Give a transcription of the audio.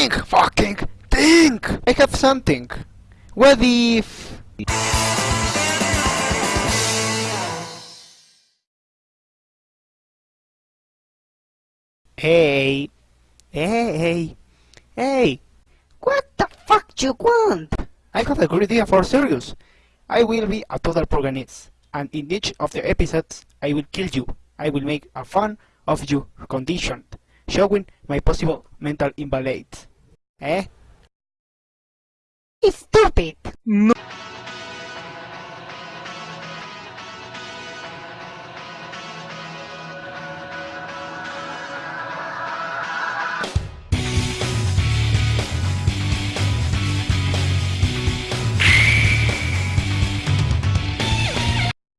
Think, fucking, think! I have something. What if... Hey, hey, hey, what the fuck do you want? I have a good idea for serious. I will be a total protagonist, and in each of the episodes, I will kill you. I will make a fun of you conditioned, showing my possible mental invalid. Eh? Stupid! No.